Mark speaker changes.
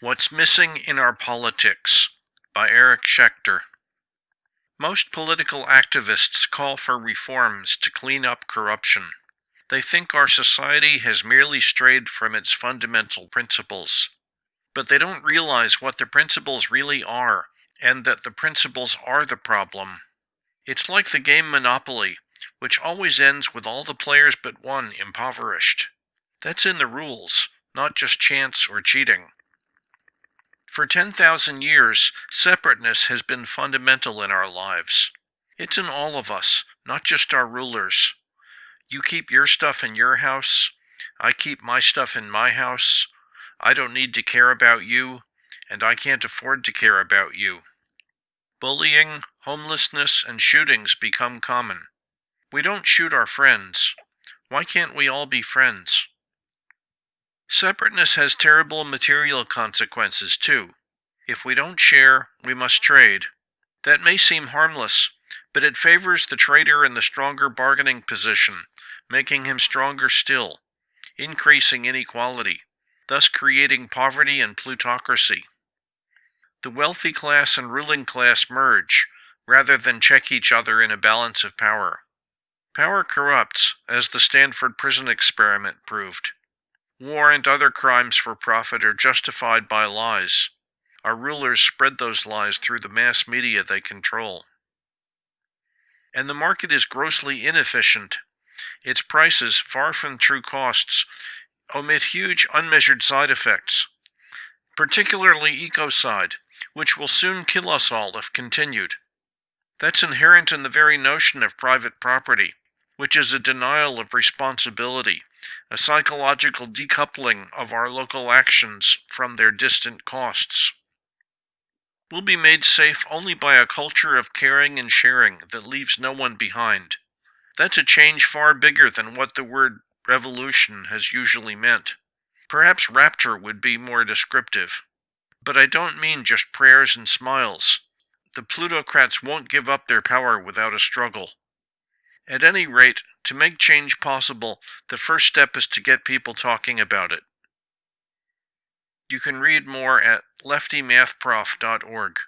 Speaker 1: What's Missing in Our Politics by Eric Schechter. Most political activists call for reforms to clean up corruption. They think our society has merely strayed from its fundamental principles. But they don't realize what the principles really are, and that the principles are the problem. It's like the game Monopoly, which always ends with all the players but one impoverished. That's in the rules, not just chance or cheating. For 10,000 years, separateness has been fundamental in our lives. It's in all of us, not just our rulers. You keep your stuff in your house, I keep my stuff in my house. I don't need to care about you, and I can't afford to care about you. Bullying, homelessness, and shootings become common. We don't shoot our friends. Why can't we all be friends? Separateness has terrible material consequences, too. If we don't share, we must trade. That may seem harmless, but it favors the trader in the stronger bargaining position, making him stronger still, increasing inequality, thus creating poverty and plutocracy. The wealthy class and ruling class merge, rather than check each other in a balance of power. Power corrupts, as the Stanford prison experiment proved. War and other crimes for profit are justified by lies. Our rulers spread those lies through the mass media they control. And the market is grossly inefficient. Its prices, far from true costs, omit huge unmeasured side effects, particularly ecocide, which will soon kill us all if continued. That's inherent in the very notion of private property, which is a denial of responsibility a psychological decoupling of our local actions from their distant costs. We'll be made safe only by a culture of caring and sharing that leaves no one behind. That's a change far bigger than what the word revolution has usually meant. Perhaps rapture would be more descriptive. But I don't mean just prayers and smiles. The plutocrats won't give up their power without a struggle. At any rate, to make change possible, the first step is to get people talking about it. You can read more at leftymathprof.org.